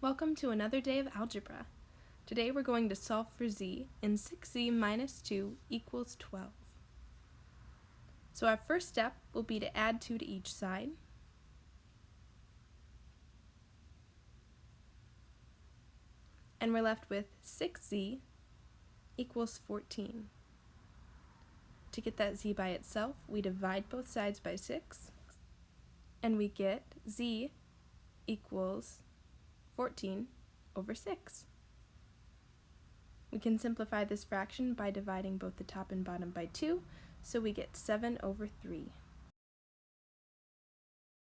Welcome to another day of algebra. Today we're going to solve for z in 6z minus 2 equals 12. So our first step will be to add 2 to each side. And we're left with 6z equals 14. To get that z by itself, we divide both sides by 6, and we get z equals 14 over 6. We can simplify this fraction by dividing both the top and bottom by 2, so we get 7 over 3.